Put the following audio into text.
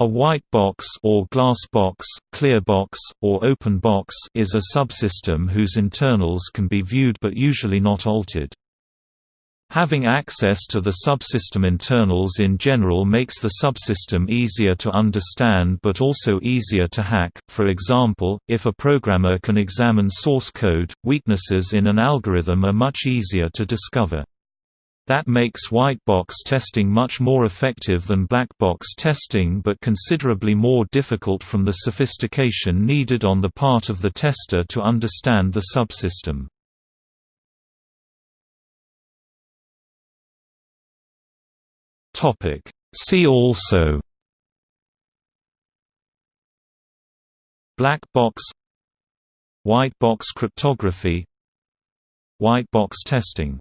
A white box or glass box, clear box, or open box is a subsystem whose internals can be viewed but usually not altered. Having access to the subsystem internals in general makes the subsystem easier to understand but also easier to hack. For example, if a programmer can examine source code, weaknesses in an algorithm are much easier to discover. That makes white box testing much more effective than black box testing but considerably more difficult from the sophistication needed on the part of the tester to understand the subsystem. See also Black box White box cryptography White box testing